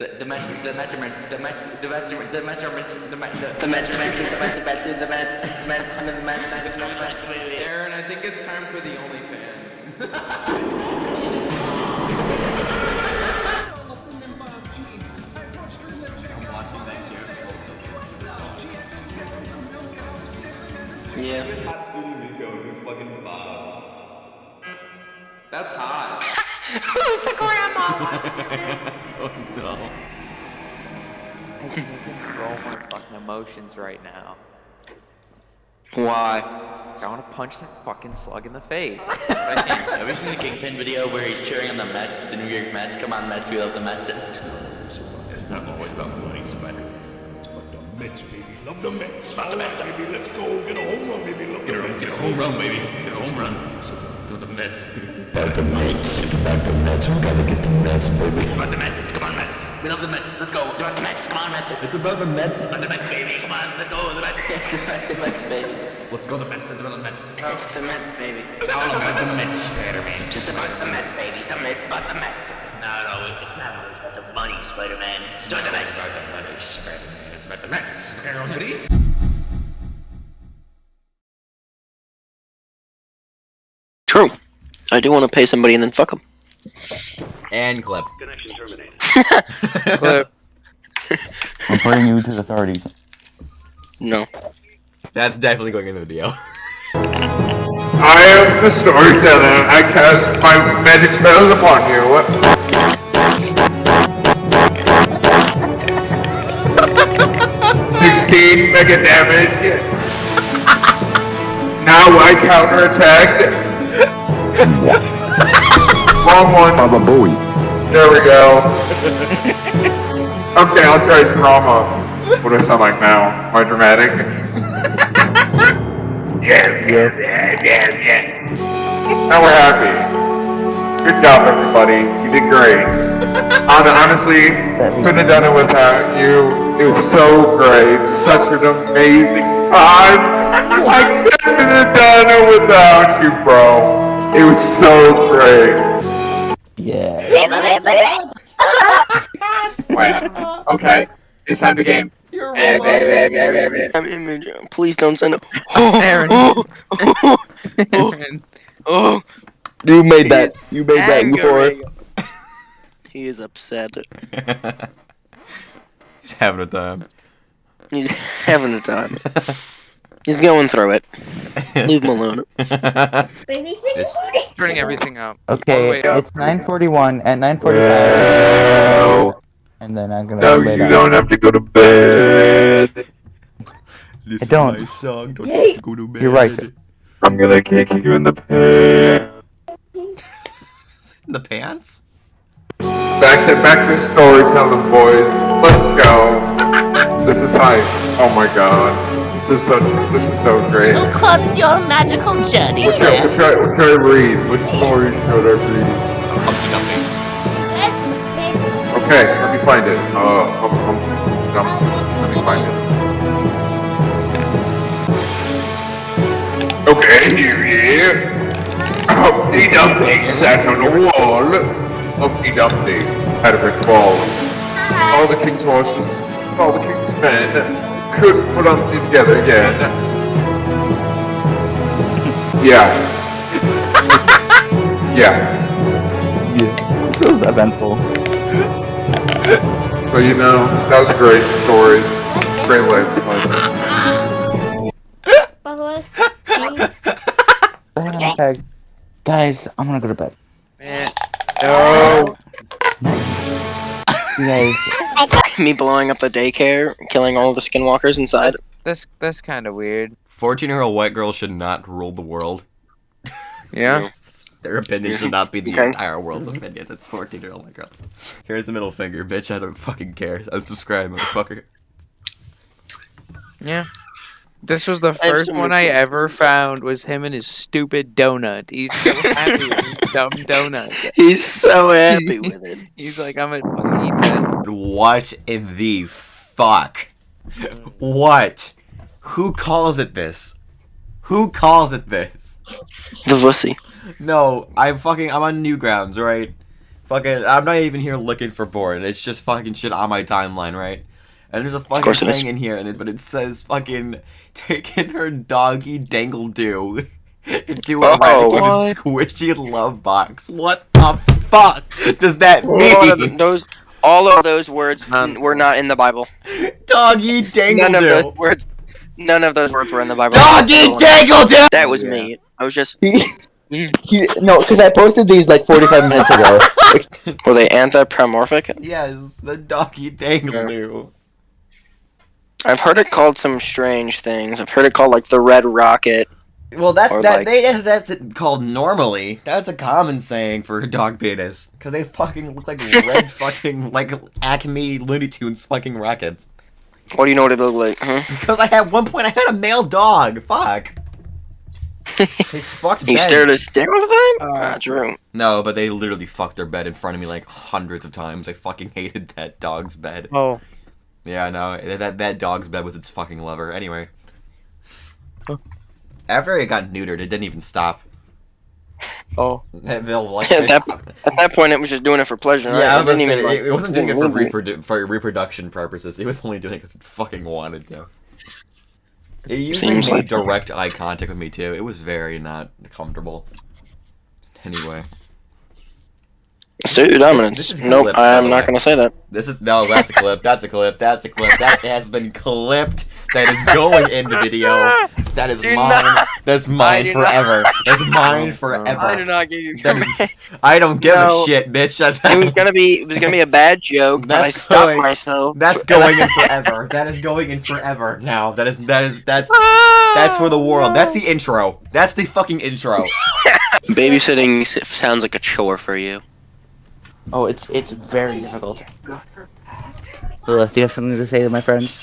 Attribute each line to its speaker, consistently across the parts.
Speaker 1: The, the Mets, the measurement, the Mets, the measurement, the measurements, the Mets, the,
Speaker 2: The Mets, the Mets, the Mets, the Mets, the Mets, the Mets.
Speaker 3: Aaron, I think it's time for the OnlyFans.
Speaker 4: I'm watching that here.
Speaker 2: Yeah.
Speaker 5: Hatsune Miku, who's fucking Bob.
Speaker 3: That's hot.
Speaker 2: Who's the grandma?
Speaker 5: Oh no.
Speaker 6: I can't control my fucking emotions right now.
Speaker 2: Why?
Speaker 6: I want to punch that fucking slug in the face. But I can't.
Speaker 1: Have you seen the Kingpin video where he's cheering on the Mets, the New York Mets? Come on, Mets, we love the Mets.
Speaker 5: It's not always about money, Spider.
Speaker 7: It's about the Mets, baby. Love the Mets. Love the Mets, baby. Let's go. Get a home run, baby. Love
Speaker 5: Get
Speaker 7: the
Speaker 5: a,
Speaker 7: Mets.
Speaker 5: get a home run, baby. Get a home run. To the Mets.
Speaker 7: About the Mets. It's about the Mets. We gotta get the Mets, baby.
Speaker 1: About the Mets, come on, Mets. We love the Mets, let's go. About the Mets, come on, Mets.
Speaker 7: It's about the Mets.
Speaker 1: About the Mets, baby, come on, let's go, the Mets.
Speaker 2: It's the Mets, the Mets, baby.
Speaker 5: Let's go the Mets. Let's go the Mets.
Speaker 2: It's the Mets, baby.
Speaker 5: It's all about the Mets, Spider-Man.
Speaker 2: Just about the Mets, baby. Something about the Mets.
Speaker 1: No, no, it's not always about the money, Spider-Man. It's about the Mets.
Speaker 5: It's about the money, Spider-Man. It's about the Mets. Okay, Mets.
Speaker 2: I do want to pay somebody and then fuck them.
Speaker 5: And clip. Connection terminated.
Speaker 6: clip.
Speaker 8: Reporting you to the authorities.
Speaker 2: No.
Speaker 5: That's definitely going in the video.
Speaker 9: I am the storyteller. I cast my magic spells upon you. Sixteen mega damage. Now I counterattack. Wrong one.
Speaker 8: Baba Booey.
Speaker 9: There we go. Okay, I'll try drama. What do I sound like now? Am I dramatic? yeah, yeah, yeah, yeah, yeah. Now we're happy. Good job, everybody. You did great. Hon- Honestly, couldn't have done it without you. It was so great. Such an amazing time. I couldn't have done it without you, bro. It was so great.
Speaker 8: Yeah.
Speaker 9: Wow. Okay, it's time to game.
Speaker 3: You're
Speaker 9: Eh,
Speaker 3: wrong.
Speaker 9: eh, eh, eh, eh, eh.
Speaker 2: Please don't send it.
Speaker 6: Aaron.
Speaker 2: Oh, oh, oh,
Speaker 6: Aaron.
Speaker 2: oh.
Speaker 8: You made that. You made that. You whore.
Speaker 6: Angering.
Speaker 2: He is upset.
Speaker 5: He's having a time.
Speaker 2: He's having a time. He's going through it. Leave him alone.
Speaker 5: It's-
Speaker 6: Turning everything up.
Speaker 8: Okay,
Speaker 6: All the way up.
Speaker 8: it's 9:41 at 9:45.
Speaker 9: Well,
Speaker 8: And then I'm gonna
Speaker 9: no, you
Speaker 8: down.
Speaker 9: don't have to go to bed.
Speaker 5: This
Speaker 8: I don't.
Speaker 5: is my song. Don't have to go to bed.
Speaker 8: You're right.
Speaker 9: I'm gonna kick you in the pants.
Speaker 5: In the pants?
Speaker 9: Back to back to storytelling, boys. Let's go. This is hype. Oh my god. This is such. This is so great.
Speaker 10: Look on your magical journey,
Speaker 9: What should,
Speaker 10: sir.
Speaker 9: what, should I, what should I read? Which story should I read?
Speaker 5: Humpty Dumpty.
Speaker 9: Okay, let me find it. Uh, hum, hum, dum. let me find it. Okay, here he is. Humpty Dumpty sat on a wall. Humpty Dumpty had a brick wall. All the king's horses, all the king's men couldn't put Humpty together again. Yeah. yeah.
Speaker 8: Yeah. This feels eventful.
Speaker 9: But you know, that was a great story. Great life lesson.
Speaker 8: Okay. Guys, I'm gonna go to bed.
Speaker 6: Man.
Speaker 8: No. You guys,
Speaker 2: Me blowing up the daycare, killing all the skinwalkers inside.
Speaker 6: That's that's kind of weird.
Speaker 5: 14 year old white girls should not rule the world.
Speaker 6: Yeah.
Speaker 5: Their opinion should not be the
Speaker 2: Okay.
Speaker 5: entire world's opinions. It's 14 year old white girls. Here's the middle finger, bitch. I don't fucking care. Unsubscribe, motherfucker.
Speaker 6: Yeah. This was the first one I ever found was him and his stupid donut. He's so happy with his dumb donut.
Speaker 2: He's so happy with it.
Speaker 6: He's like, I'm gonna fucking eat that.
Speaker 5: What in the fuck? What? Who calls it this? Who calls it this?
Speaker 2: The wussy.
Speaker 5: No, I'm fucking I'm on Newgrounds, right? Fucking, I'm not even here looking for porn. It's just fucking shit on my timeline, right? And there's a fucking
Speaker 2: course it is.
Speaker 5: thing in here, and it, but it says fucking taking her doggy dangle do into a
Speaker 2: Oh,
Speaker 5: squishy love box. What the fuck does that mean?
Speaker 2: those, all of those words
Speaker 6: Nonsense.
Speaker 2: Um, were not in the Bible.
Speaker 5: Doggy dangle
Speaker 2: None of those words. None of those words were in the Bible.
Speaker 5: Doggy dangle do.
Speaker 2: That was me. I was just.
Speaker 8: He- mm. no, because I posted these like 45 minutes ago.
Speaker 2: Were they anthropomorphic?
Speaker 5: Yes, the doggy dangle do.
Speaker 2: I've heard it called some strange things. I've heard it called like the red rocket.
Speaker 5: Well, that's
Speaker 2: Or
Speaker 5: that.
Speaker 2: like-
Speaker 5: they, that's, that's called normally. That's a common saying for a dog penis because they fucking look like red fucking like Acme Looney Tunes fucking rockets.
Speaker 2: What do you know what it looked like? Huh?
Speaker 5: Because I had one point I had a male dog. Fuck. They fucked
Speaker 2: You stared at a stick all the time?
Speaker 6: Uh,
Speaker 2: ah, true.
Speaker 5: No, but they literally fucked their bed in front of me like hundreds of times. I fucking hated that dog's bed.
Speaker 6: Oh,
Speaker 5: Yeah, I know. That that dog's bed with its fucking lover. Anyway. After it got neutered, it didn't even stop.
Speaker 6: oh.
Speaker 5: They'll like.
Speaker 2: At that, at that point, it was just doing it for pleasure.
Speaker 5: Yeah, I
Speaker 2: right?
Speaker 5: Yeah,
Speaker 2: it, didn't
Speaker 5: say,
Speaker 2: even, like,
Speaker 5: it, it wasn't doing it for, reprodu- for reproduction purposes. It was only doing it because it fucking wanted to. It usually
Speaker 2: Seems
Speaker 5: made
Speaker 2: like-
Speaker 5: direct eye contact with me too. It was very not comfortable. Anyway,
Speaker 2: Assert your
Speaker 5: This
Speaker 2: dominance.
Speaker 5: is
Speaker 2: Nope,
Speaker 5: clip,
Speaker 2: I'm
Speaker 5: oh,
Speaker 2: not gonna say that.
Speaker 5: this is no. That's a clip. That's a clip. That's a clip. That has been clipped. That is going in the video. That is
Speaker 2: Do
Speaker 5: mine.
Speaker 2: not-
Speaker 5: That's mine
Speaker 2: do not-
Speaker 5: forever. That's mine oh,
Speaker 2: I do
Speaker 5: forever.
Speaker 2: not give you
Speaker 5: That is- I don't give
Speaker 2: No.
Speaker 5: a shit, bitch.
Speaker 2: It was gonna be. It was gonna be a bad joke, but I
Speaker 5: That's
Speaker 2: stopped
Speaker 5: going-
Speaker 2: myself.
Speaker 5: That's going in forever. That is going in forever now. That is that is that's that's for the ah. world. That's the intro. That's the fucking intro.
Speaker 2: Babysitting sounds like a chore for you.
Speaker 8: Oh, it's it's very difficult. Lilith, do you have something to say to my friends?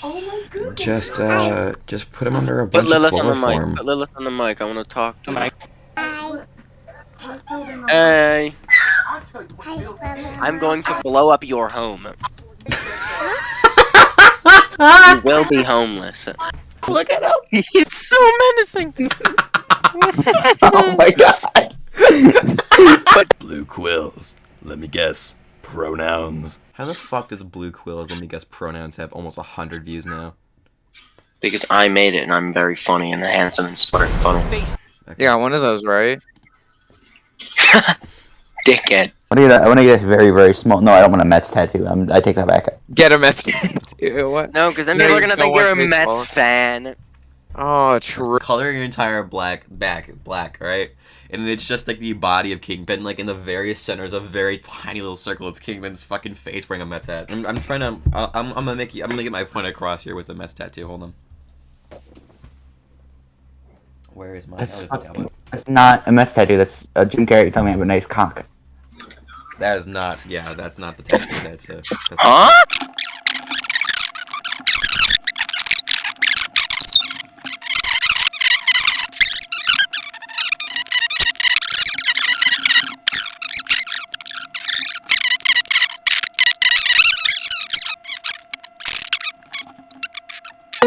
Speaker 5: Just uh just put him under a bunch
Speaker 2: Put
Speaker 5: bunch
Speaker 2: Lilith
Speaker 5: of
Speaker 2: on the mic.
Speaker 5: chloroform.
Speaker 2: Put Lilith on the mic. I want to talk to Mike. Hey, I'm going to blow up your home. you will be homeless.
Speaker 5: Look at him.
Speaker 2: He's so menacing.
Speaker 8: oh my god!
Speaker 7: Blue quills. Let me guess. Pronouns.
Speaker 5: How the fuck does Blue Quills Let Me Guess Pronouns have almost a hundred views now?
Speaker 2: Because I made it and I'm very funny and handsome and smart and funny.
Speaker 6: Yeah, one of those, right?
Speaker 2: Dickhead.
Speaker 8: I want to get a, I want to get a very very small. No, I don't want a Mets tattoo. I'm, I take that back.
Speaker 6: Get a message. what?
Speaker 2: No, because then
Speaker 6: No,
Speaker 2: people are gonna think you're a
Speaker 6: want
Speaker 2: Mets
Speaker 6: baseball.
Speaker 2: fan.
Speaker 6: Oh, true.
Speaker 5: Color your entire black back black, right? And it's just like the body of Kingpin, like in the various centers, a very tiny little circle. It's Kingpin's fucking face wearing a Mets hat. I'm, I'm trying to. I- I'm, I'm gonna make you. I'm gonna get my point across here with the Mets tattoo. Hold on. Where is my?
Speaker 8: That's
Speaker 5: oh.
Speaker 8: That's not a Mets tattoo. That's uh, Jim Carrey telling me I have a nice cock.
Speaker 5: That is not. Yeah, that's not the tattoo. That's a. That's
Speaker 2: Huh?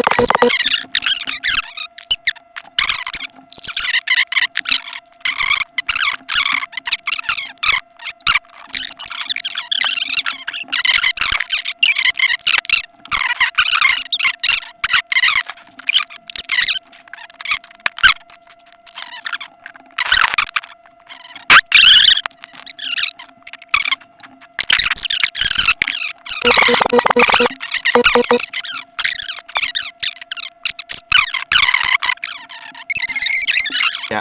Speaker 5: Yeah,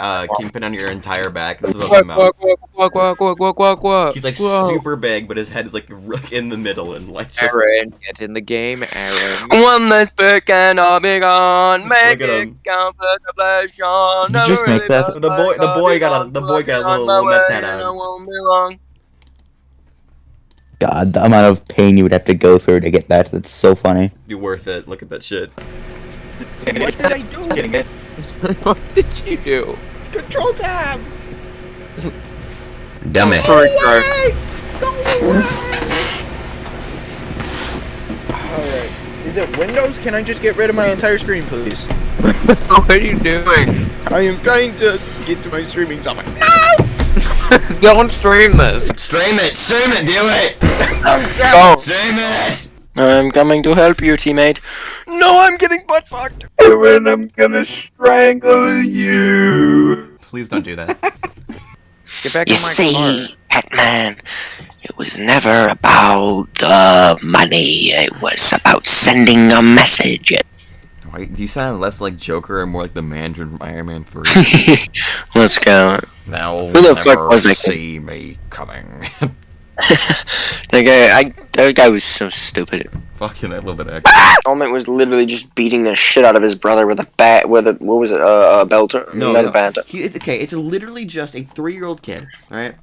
Speaker 5: uh, Kingpin on your entire back. This is what I'm
Speaker 6: Quack,
Speaker 5: talking
Speaker 6: quack,
Speaker 5: about.
Speaker 6: quack, quack, quack, quack, quack, quack.
Speaker 5: He's like
Speaker 6: Whoa.
Speaker 5: super big, but his head is like r- in the middle and like just.
Speaker 6: Aaron, get in the game, Aaron.
Speaker 2: One less pick and I'll be gone. Make it count for the pleasure.
Speaker 8: Did you just make that?
Speaker 5: The boy- the boy got a- the boy got a little- little Mets hat on.
Speaker 2: I won't be long.
Speaker 8: God, the amount of pain you would have to go through to get that. That's so funny.
Speaker 5: Be worth it. Look at that shit.
Speaker 4: What did I do?
Speaker 6: What did you do?
Speaker 4: Control tab.
Speaker 5: Dumb it.
Speaker 4: Alright. Is it Windows? Can I just get rid of my entire screen, please?
Speaker 6: what are you doing?
Speaker 4: I am trying to get to my streaming software. No!
Speaker 6: Don't stream this.
Speaker 5: Stream it, stream it, do it!
Speaker 2: Go.
Speaker 5: Stream it!
Speaker 2: I'm coming to help you, teammate. No, I'm getting butt fucked.
Speaker 9: And I'm gonna strangle you.
Speaker 5: Please don't do that.
Speaker 6: Get back
Speaker 2: You
Speaker 6: in my
Speaker 2: see,
Speaker 6: car.
Speaker 2: Pac-Man, it was never about the money. It was about sending a message.
Speaker 5: Wait, do you sound less like Joker and more like the Mandarin from Iron Man 3?
Speaker 2: Let's go.
Speaker 5: Now
Speaker 2: Who the fuck was that kid?
Speaker 5: see me coming.
Speaker 2: That guy, I, that guy was so stupid.
Speaker 5: Fucking, I love that accent.
Speaker 2: Element was literally just beating the shit out of his brother with a bat, with a what was it, uh, a belter?
Speaker 5: No, no.
Speaker 2: a bat.
Speaker 5: He, it's, okay, it's literally just a three-year-old kid, right?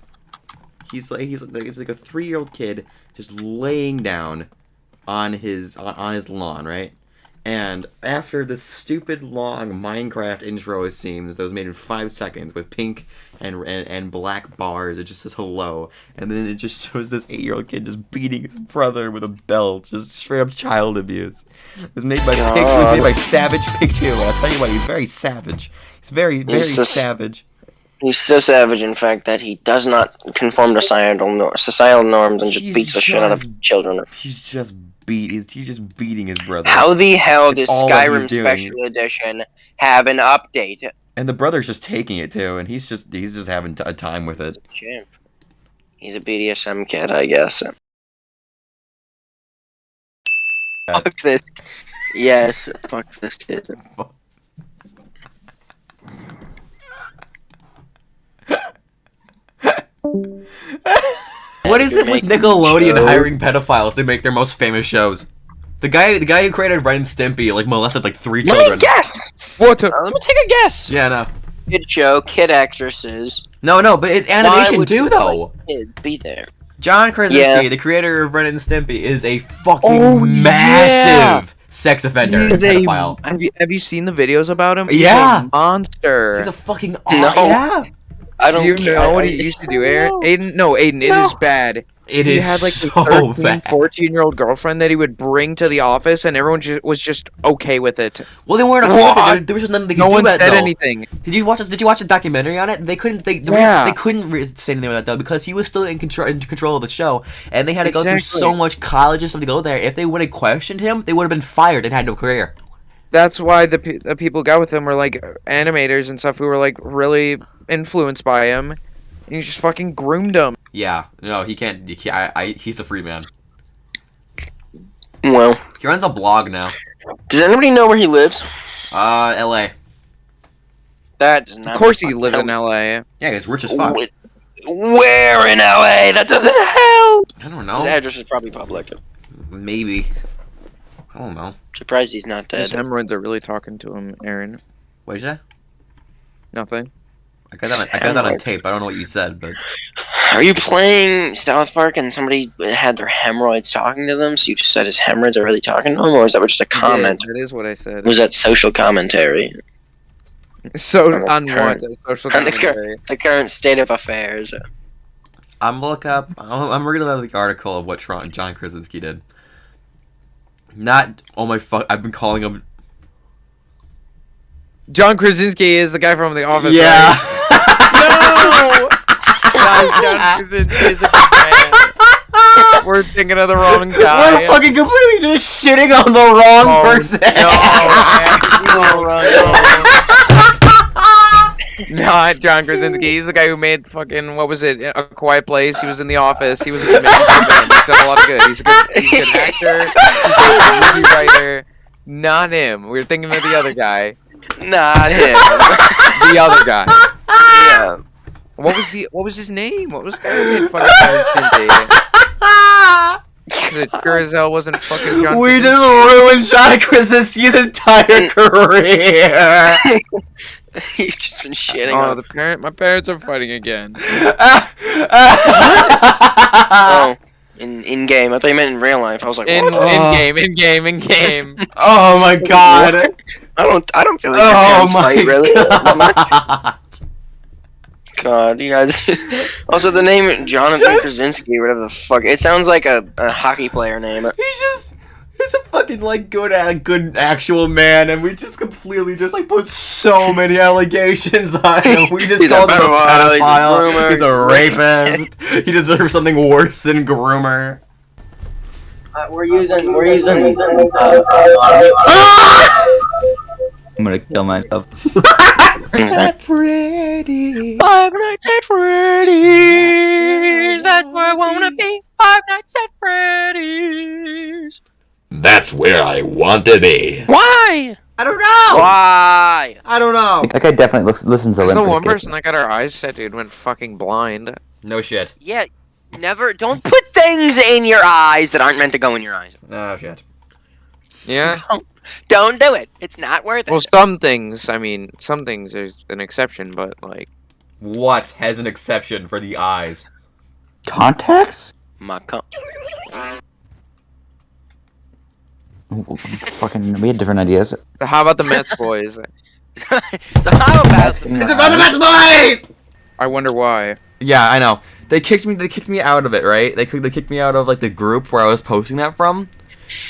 Speaker 5: He's like he's like it's like a three-year-old kid just laying down on his on, on his lawn, right? And after this stupid long Minecraft intro, it seems that was made in five seconds with pink and and, and black bars, it just says hello, and then it just shows this eight-year-old kid just beating his brother with a belt, just straight up child abuse. It was made by Pig, it was made by Savage. I'll tell you what, he's very savage. He's very very
Speaker 2: He's just-
Speaker 5: savage.
Speaker 2: He's so savage, in fact, that he does not conform to societal, societal norms and just
Speaker 5: He's
Speaker 2: beats the shit out of children.
Speaker 5: He's just beat. He's, he's just beating his brother.
Speaker 2: How the hell
Speaker 5: It's
Speaker 2: does
Speaker 5: he's
Speaker 2: Skyrim. Special Edition have an update?
Speaker 5: And the brother's just taking it too, and he's just he's just having t- a time with it.
Speaker 2: Chimp. He's a BDSM kid, I guess. Fuck this. Yes, fuck this kid.
Speaker 5: What is it with Nickelodeon
Speaker 2: show.
Speaker 5: hiring pedophiles to make their most famous shows? The guy, the guy who created Ren and Stimpy, like molested like three
Speaker 2: Let
Speaker 5: children.
Speaker 2: me guess.
Speaker 6: What? a-
Speaker 2: Uh, let me take a guess.
Speaker 5: Yeah, no,
Speaker 2: Kid show, kid actresses,
Speaker 5: no, no, but it's animation too, though.
Speaker 2: kids be there.
Speaker 5: John Krasinski,
Speaker 2: Yeah.
Speaker 5: the creator of Ren and Stimpy, is a fucking
Speaker 6: Oh, yeah.
Speaker 5: massive sex offender,
Speaker 6: He's
Speaker 5: and
Speaker 6: a,
Speaker 5: pedophile.
Speaker 6: have, you, have you seen the videos about him? He's
Speaker 5: Yeah.
Speaker 6: a monster.
Speaker 5: He's a fucking
Speaker 2: No.
Speaker 5: yeah.
Speaker 2: I don't
Speaker 6: you
Speaker 2: care.
Speaker 6: know what he used to do, Aaron? Aiden, no, Aiden, it is bad.
Speaker 5: It
Speaker 6: he
Speaker 5: is
Speaker 6: had like
Speaker 5: so
Speaker 6: a 13,
Speaker 5: bad.
Speaker 6: 14 year old girlfriend that he would bring to the office, and everyone ju- was just okay with it.
Speaker 5: Well, they weren't a
Speaker 2: What?
Speaker 5: there, there was just nothing they could
Speaker 6: No
Speaker 5: do
Speaker 6: one said
Speaker 5: though.
Speaker 6: anything.
Speaker 5: Did you watch? Did you watch the documentary on it? They couldn't. They the
Speaker 6: Yeah.
Speaker 5: reason- they couldn't re- say anything about that though because he was still in control in control of the show, and they had to go through so much college and stuff to go there. If they would have questioned him, they would have been fired and had no career.
Speaker 6: That's why the, pe- the people got with him were like animators and stuff who were like really influenced by him. And he just fucking groomed him.
Speaker 5: Yeah, no, he can't. He can't I, I, he's a free man.
Speaker 2: Well,
Speaker 5: He runs a blog now.
Speaker 2: does anybody know where he lives?
Speaker 5: Uh, L.A.
Speaker 2: That does not.
Speaker 6: Of course, he lives in L.A.
Speaker 5: Yeah, he's rich as fuck.
Speaker 2: Wh- Where in LA? That doesn't help.
Speaker 5: I don't know.
Speaker 2: His address is probably public.
Speaker 5: Maybe. I don't know.
Speaker 2: Surprised he's not dead.
Speaker 6: His
Speaker 2: dead.
Speaker 6: hemorrhoids are really talking to him, Aaron.
Speaker 5: What'd you say?
Speaker 6: Nothing.
Speaker 5: I got that. On, I got that on tape. I don't know what you said, but
Speaker 2: Are you playing South Park and somebody had their hemorrhoids talking to them, so you just said his hemorrhoids are really talking to him, or is that just a comment?
Speaker 6: Yeah, that is what I said.
Speaker 2: Was that social commentary?
Speaker 6: So
Speaker 2: on the
Speaker 6: on what?
Speaker 2: current-
Speaker 6: Social
Speaker 2: on the cur-
Speaker 6: commentary.
Speaker 2: The current state of affairs.
Speaker 5: I'm look up. I'm, I'm reading the article of what Tron, John Krasinski did. Not. Oh my fuck! I've been calling him.
Speaker 6: John Krasinski is the guy from The Office.
Speaker 5: Yeah.
Speaker 6: right? No. Guys, John is a. We're thinking of the wrong guy.
Speaker 5: We're fucking completely just shitting on the wrong
Speaker 6: Oh,
Speaker 5: person.
Speaker 6: Not John Krasinski. He's the guy who made fucking what was it? A Quiet Place. He was in The Office. He was a comedian. He's done a lot of good. He's a good, he's a good actor. He's a good movie writer. Not him. We were thinking of the other guy.
Speaker 2: Not him.
Speaker 6: The other guy.
Speaker 2: yeah.
Speaker 6: What was he? What was his name? What was the guy who made fucking John Krasinski? It sure as hell wasn't fucking John.
Speaker 5: we
Speaker 6: Krasinski.
Speaker 5: just ruined John Krasinski's entire mm. career.
Speaker 2: You've just been shitting
Speaker 6: Oh,
Speaker 2: on.
Speaker 6: the parent. My parents are fighting again.
Speaker 2: Oh, in in game. I thought you meant in real life. I was like,
Speaker 6: In
Speaker 2: what?
Speaker 6: in game, in game, in game.
Speaker 5: oh my god.
Speaker 2: I don't. I don't feel like oh your
Speaker 5: Oh
Speaker 2: parents
Speaker 5: my
Speaker 2: fight really. That much.
Speaker 5: god.
Speaker 2: God, you guys. also, the name Jonathan
Speaker 5: Just-
Speaker 2: Krasinski, whatever the fuck. It sounds like a, a hockey player name.
Speaker 5: He's just. He's a fucking like good, a good actual man, and we just completely just like put so many allegations on him. We just
Speaker 2: He's a
Speaker 5: called him a
Speaker 2: pedophile, he's a
Speaker 5: pedophile.
Speaker 2: groomer.
Speaker 5: He's a rapist. he deserves something worse than groomer.
Speaker 2: Uh, we're using. We're using.
Speaker 8: I'm gonna kill myself.
Speaker 5: Freddy.
Speaker 2: Five Nights at Freddy's. That's where I wanna be. Five Nights at Freddy's.
Speaker 7: That's where I want to be.
Speaker 2: Why?
Speaker 5: I don't know.
Speaker 2: Why?
Speaker 5: I don't know.
Speaker 8: That guy definitely looks, listens to
Speaker 6: There's the one person that got our eyes set, dude, went fucking blind.
Speaker 5: No shit.
Speaker 2: Yeah. Never. Don't put things in your eyes that aren't meant to go in your eyes.
Speaker 5: No shit.
Speaker 6: Yeah.
Speaker 2: Don't do it. It's not worth it.
Speaker 6: Well, some things. I mean, some things there's an exception, but like,
Speaker 5: What has an exception for the eyes?
Speaker 8: Contacts?
Speaker 2: My com-
Speaker 8: Fucking, we had different ideas.
Speaker 6: so how about the Mets boys?
Speaker 2: so how about
Speaker 5: It's about the best boys.
Speaker 6: I wonder why.
Speaker 5: Yeah, I know. They kicked me. They kicked me out of it, right? They kicked- they kicked me out of like the group where I was posting that from.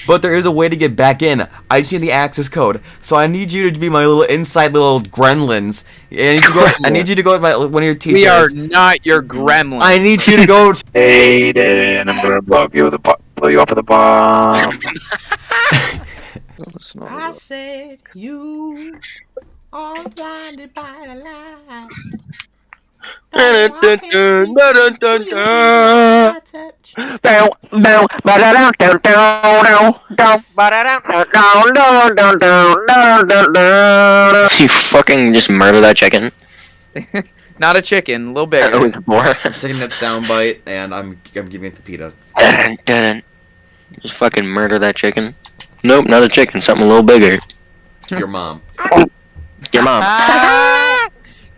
Speaker 5: But there is a way to get back in. I just need the access code. So I need you to be my little inside little gremlins. I need you to go. I need you to go with my one of your teachers.
Speaker 6: We are not your gremlin.
Speaker 5: I need you to go.
Speaker 6: Aiden, I'm gonna blow you with a bu- blow you up with a bomb. Listen to all the-
Speaker 5: said you are blinded by the lights.
Speaker 2: You fucking just murder that chicken.
Speaker 6: Not a chicken, a little
Speaker 2: That
Speaker 6: bigger.
Speaker 2: was more.
Speaker 5: taking that sound bite and I'm I'm giving it to Peta.
Speaker 2: dun, dun. Just fucking murder that chicken. Nope, not a chicken. Something a little bigger.
Speaker 5: Your mom.
Speaker 2: Your mom.
Speaker 6: Ah!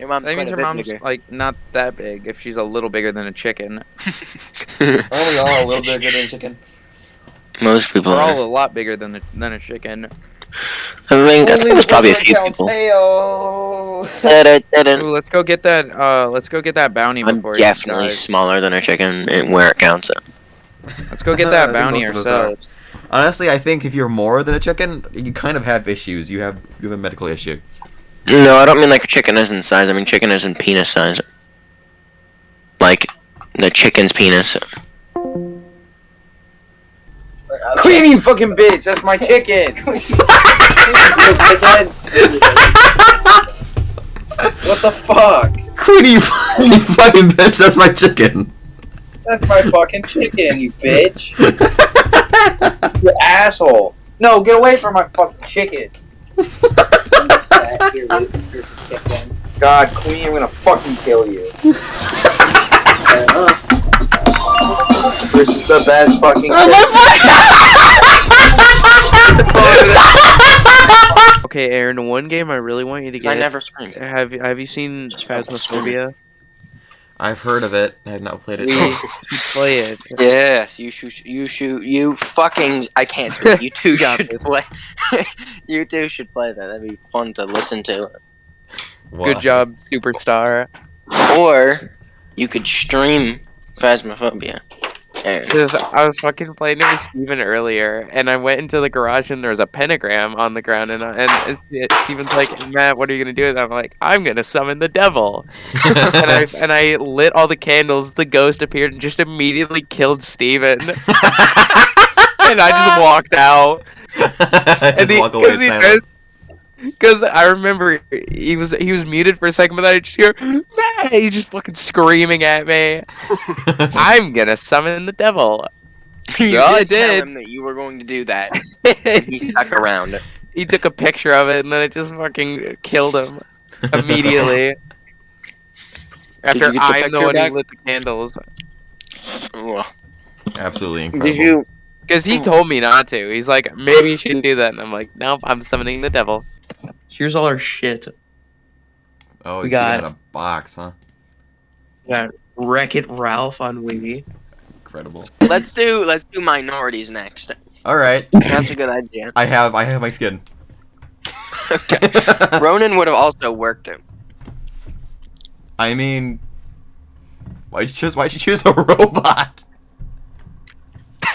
Speaker 2: Your mom's
Speaker 6: That means
Speaker 2: quite
Speaker 6: her mom's
Speaker 2: bigger.
Speaker 6: like not that big if she's a little bigger than a chicken.
Speaker 5: Aren't we all a little bigger than a chicken?
Speaker 2: Most people
Speaker 6: We're
Speaker 2: are.
Speaker 6: all a lot bigger than a, than a chicken.
Speaker 2: I think there's probably a few people.
Speaker 6: Ooh, let's go get that. Uh, let's go get that bounty
Speaker 2: I'm
Speaker 6: before
Speaker 2: definitely
Speaker 6: dies.
Speaker 2: smaller than a chicken and where it counts.
Speaker 6: Let's go get that bounty
Speaker 5: most of us are.
Speaker 6: ourselves.
Speaker 5: Honestly, I think if you're more than a chicken, you kind of have issues. You have you have a medical issue.
Speaker 2: No, I don't mean like a chicken as in size. I mean chicken as in penis size. Like the chicken's penis.
Speaker 3: Queen, you fucking bitch! That's my chicken. what the fuck?
Speaker 5: Queenie, you fucking bitch, that's my chicken.
Speaker 3: That's my fucking chicken, you bitch. you asshole. No, get away from my fucking chicken. God, Queen, I'm gonna fucking kill you. this is the best fucking.
Speaker 6: Oh okay, Aaron. One game I really want you to get.
Speaker 2: I never screamed.
Speaker 6: Have you Have you seen Phasmophobia?
Speaker 5: I've heard of it. I have not played it.
Speaker 6: We should play it.
Speaker 2: Yes, you should. You should. You fucking. I can't speak. You two
Speaker 6: Got
Speaker 2: should
Speaker 6: this.
Speaker 2: play. you two should play that. That'd be fun to listen to.
Speaker 6: Good job, superstar.
Speaker 2: Or you could stream Phasmophobia. Aaron.
Speaker 6: Because I was fucking playing it with Steven earlier, and I went into the garage and there was a pentagram on the ground, and and it's, Steven's like, Matt, what are you gonna do? And I'm like, I'm gonna summon the devil. and I and I lit all the candles. The ghost appeared and just immediately killed Steven. and I just walked out.
Speaker 5: Just walk away.
Speaker 6: Because I remember he was he was muted for a second, but then I just hear Matt. He's just fucking screaming at me. I'm gonna summon the devil.
Speaker 2: you
Speaker 6: Well, I
Speaker 2: did tell
Speaker 6: did.
Speaker 2: him that you were going to do that. He stuck around.
Speaker 6: he took a picture of it and then it just fucking killed him immediately. After
Speaker 2: you get the
Speaker 6: I'm the
Speaker 2: picture
Speaker 6: one
Speaker 2: back?
Speaker 6: who lit the candles.
Speaker 2: Well,
Speaker 5: Absolutely incredible.
Speaker 2: Did you?
Speaker 6: Because he told me not to. He's like, maybe you shouldn't do that. And I'm like, nope, I'm summoning the devil.
Speaker 2: Here's all our shit.
Speaker 5: Oh,
Speaker 2: We
Speaker 5: you
Speaker 2: got-
Speaker 5: got a box, huh?
Speaker 2: got Wreck It Ralph on Wii.
Speaker 5: Incredible.
Speaker 2: Let's do let's do minorities next.
Speaker 5: All right.
Speaker 2: That's a good idea.
Speaker 5: I have I have my skin.
Speaker 2: Ronan would have also worked it.
Speaker 5: I mean, why'd you choose? Why'd you choose a robot?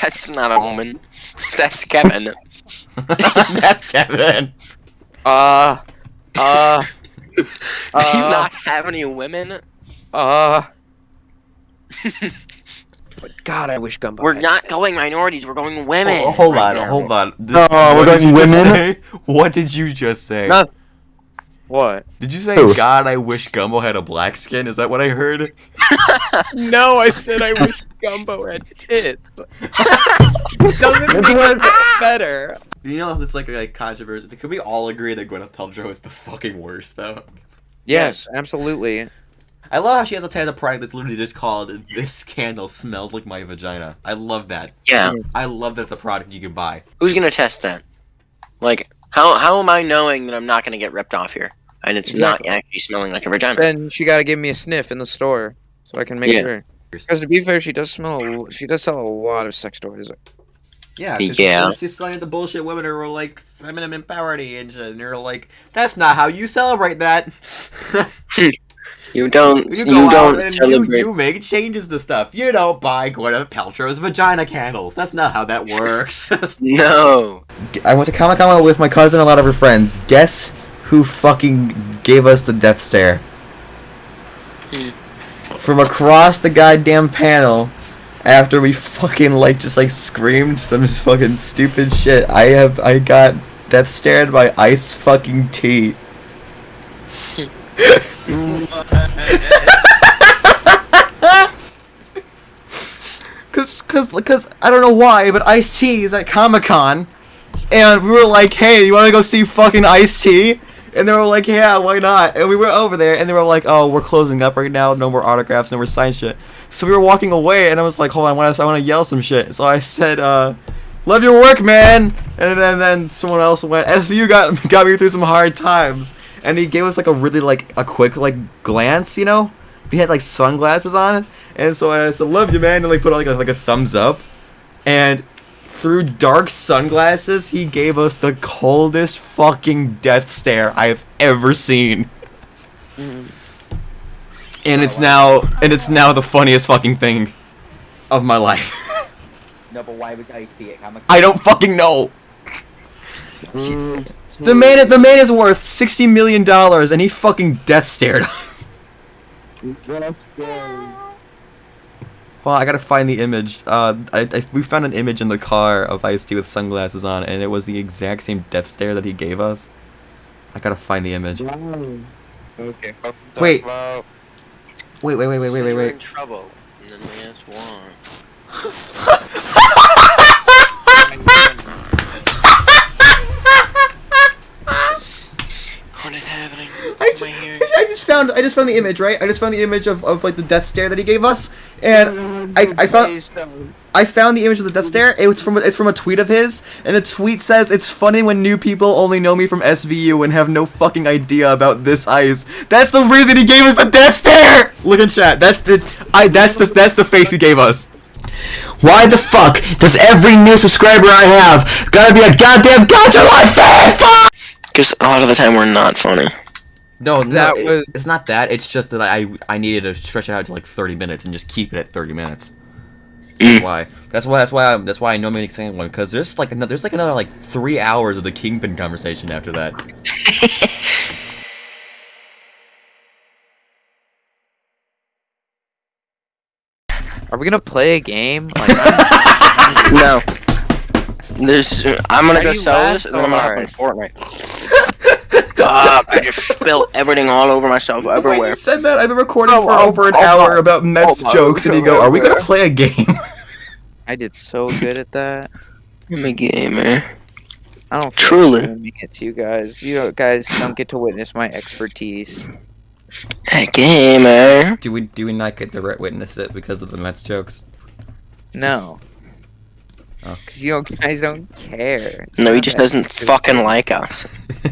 Speaker 2: That's not a woman. That's Kevin.
Speaker 5: That's Kevin.
Speaker 6: Uh, uh,
Speaker 2: Do you
Speaker 6: Uh.
Speaker 2: not have any women?
Speaker 6: uh. But God, I wish Gumbo.
Speaker 2: We're
Speaker 6: had-
Speaker 2: not going minorities. We're going women.
Speaker 5: Oh, hold
Speaker 2: right
Speaker 5: on,
Speaker 2: now.
Speaker 5: hold on. Did-
Speaker 8: Oh, we're
Speaker 5: what did
Speaker 8: going
Speaker 5: you just
Speaker 8: women?
Speaker 5: say? What did you just say?
Speaker 6: No. What?
Speaker 5: Did you say,
Speaker 8: Who?
Speaker 5: God, I wish Gumbo had a black skin? Is that what I heard?
Speaker 6: No, I said I wish Gumbo had tits. Doesn't make it better.
Speaker 5: You know, it's like like controversy. Could we all agree that Gwyneth Paltrow is the fucking worst, though?
Speaker 6: Yes, absolutely.
Speaker 5: I love how she has a type of product that's literally just called "This candle smells like my vagina." I love that.
Speaker 2: Yeah.
Speaker 5: I love that's a product you can buy.
Speaker 2: Who's gonna test that? Like, how how am I knowing that I'm not gonna get ripped off here? And it's
Speaker 6: Exactly.
Speaker 2: not actually smelling like a vagina.
Speaker 6: Then she got to give me a sniff in the store so I can make
Speaker 2: Yeah.
Speaker 6: sure. Because to be fair, she does smell. She does sell a lot of sex toys.
Speaker 5: Yeah, 'cause
Speaker 2: Yeah.
Speaker 5: She's just selling the bullshit women who are like feminine empowerment and shit, and you're like, that's not how you celebrate that.
Speaker 2: You don't.
Speaker 5: You
Speaker 2: You,
Speaker 5: go
Speaker 2: don't
Speaker 5: and you,
Speaker 2: celebrate.
Speaker 5: you make changes to stuff. You don't buy Gwyneth Paltrow's vagina candles. That's not how that works.
Speaker 2: No.
Speaker 5: I went to Comic Con with my cousin and a lot of her friends. Guess who fucking gave us the death stare? From across the goddamn panel, after we fucking like just like screamed some fucking stupid shit, I have I got death stared by Ice fucking T. Cause, cause, cause I don't know why, but Ice T is at Comic Con, and we were like, "Hey, you want to go see fucking Ice T?" And they were like, "Yeah, why not?" And we were over there, and they were like, "Oh, we're closing up right now. No more autographs, no more sign shit." So we were walking away, and I was like, "Hold on, I want to, yell some shit." So I said, uh, "Love your work, man." And then, then someone else went, "SVU got got me through some hard times," and he gave us like a really like a quick like glance, you know. He had like sunglasses on, and so I said, "Love you, man," and like put like a, like a thumbs up, and through dark sunglasses, he gave us the coldest fucking death stare I've ever seen. And it's now and it's now the funniest fucking thing of my life.
Speaker 8: No, but why was Ice T
Speaker 5: I don't fucking know. The man the man is worth sixty million dollars and he fucking death stared us. Well, I gotta find the image. Uh, I, I, we found an image in the car of Ice T with sunglasses on, and it was the exact same death stare that he gave us. I gotta find the image.
Speaker 6: Okay.
Speaker 5: Wait. Wait, wait, wait, wait, wait, wait,
Speaker 2: you're in trouble. And then we asked why. is happening?
Speaker 5: I just,
Speaker 2: I?
Speaker 5: Just found I just found the image, right? I just found the image of, of like the death stare that he gave us, and I, I found I found the image of the death stare. It was from it's from a tweet of his, and the tweet says it's funny when new people only know me from SVU and have no fucking idea about this ice. That's the reason he gave us the death stare. Look in chat. That's the I that's the that's the face he gave us. Why the fuck does every new subscriber I have gotta be a goddamn Gacha Life fan?
Speaker 2: Because a lot of the time we're not funny.
Speaker 5: No,
Speaker 6: That
Speaker 5: no,
Speaker 6: was-
Speaker 5: it's not that. It's just that I I needed to stretch it out to like 30 minutes and just keep it at 30 minutes. That's mm. why. That's why. That's why. I'm, that's why I know me saying one because there's like another. There's like another like three hours of the Kingpin conversation after that.
Speaker 6: Are we gonna play a game? Like,
Speaker 2: No. This I'm gonna
Speaker 6: Why
Speaker 2: go sell this and then I'm gonna hop on? Fortnite. Fuck! I just spilled everything all over myself
Speaker 5: Wait,
Speaker 2: everywhere.
Speaker 5: you said that? I've been recording
Speaker 6: Oh,
Speaker 5: for
Speaker 6: oh,
Speaker 5: over an
Speaker 6: oh, oh,
Speaker 5: hour
Speaker 6: oh,
Speaker 5: about Mets
Speaker 6: oh, oh,
Speaker 5: jokes, and you go, "Are we gonna
Speaker 6: oh,
Speaker 5: play a game?"
Speaker 6: Oh, I did so good at that.
Speaker 2: I'm a gamer.
Speaker 6: I don't
Speaker 2: Truly.
Speaker 6: like showing it to you guys. You guys don't get to witness my expertise.
Speaker 2: A gamer.
Speaker 5: do we do we not get to witness it because of the Mets jokes?
Speaker 6: No.
Speaker 5: Oh.
Speaker 6: Cause you guys don't care. It's
Speaker 2: No, he just doesn't
Speaker 6: interesting.
Speaker 2: fucking like us.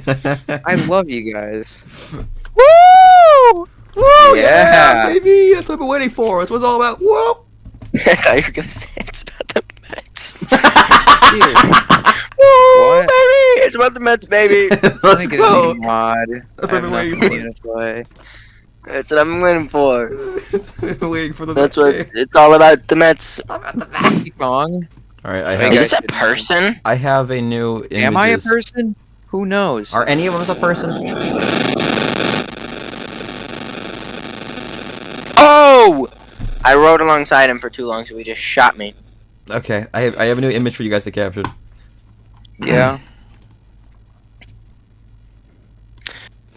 Speaker 6: I love you guys.
Speaker 5: Woo! Woo!
Speaker 6: Yeah.
Speaker 5: baby, that's what I've been waiting for. That's what it's all about. Whoa!
Speaker 2: I thought you were gonna say it's about the Mets.
Speaker 6: Dude,
Speaker 2: Woo,
Speaker 6: What?
Speaker 2: baby! It's about the Mets, baby.
Speaker 5: Let's
Speaker 6: I think it's
Speaker 5: go.
Speaker 6: mod.
Speaker 5: That's
Speaker 6: I
Speaker 5: what
Speaker 6: have
Speaker 5: I've been waiting
Speaker 6: nothing to play.
Speaker 2: That's what I'm waiting for.
Speaker 5: I've been waiting for the
Speaker 2: That's
Speaker 5: Mets
Speaker 2: what
Speaker 5: game.
Speaker 2: it's all about. The Mets.
Speaker 5: All about the Mets.
Speaker 6: Donkey Kong.
Speaker 5: All right, I
Speaker 6: Hey,
Speaker 5: have.
Speaker 2: Is this a person?
Speaker 5: I have a new. Images.
Speaker 6: Am I a person? Who knows?
Speaker 5: Are any of us a person?
Speaker 2: Oh! I rode alongside him for too long, so he just shot me.
Speaker 5: Okay, I have I have a new image for you guys to capture.
Speaker 6: yeah.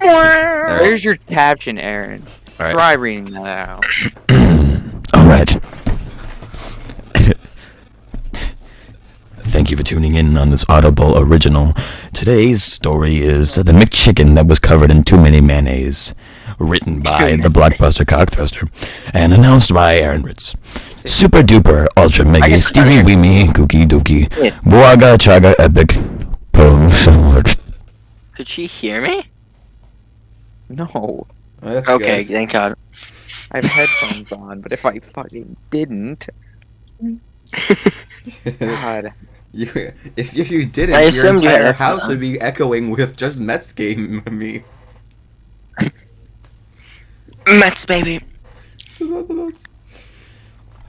Speaker 5: Alright.
Speaker 6: Where's your caption, Aaron?
Speaker 5: Alright.
Speaker 6: Try reading that out.
Speaker 7: All right. Thank you for tuning in on this Audible original. Today's story is The McChicken That Was Covered in Too Many Mayonnaise. Written by the Blockbuster Cockthruster and announced by Aaron Ritz. Super duper, ultra mega,
Speaker 2: guess-
Speaker 7: steamy weemy, kooky dookie,
Speaker 2: Yeah.
Speaker 7: boaga chaga epic, poem somewhat.
Speaker 2: Could she hear me?
Speaker 6: No.
Speaker 5: Oh, that's
Speaker 2: Okay,
Speaker 5: good.
Speaker 2: thank God.
Speaker 6: I have headphones on, but if I fucking didn't. God.
Speaker 5: You, if, if you didn't,
Speaker 2: I
Speaker 5: your
Speaker 2: assumed you
Speaker 5: entire house
Speaker 2: on.
Speaker 5: would be echoing with just Mets game me.
Speaker 2: Mets, baby.
Speaker 5: It's about the Mets.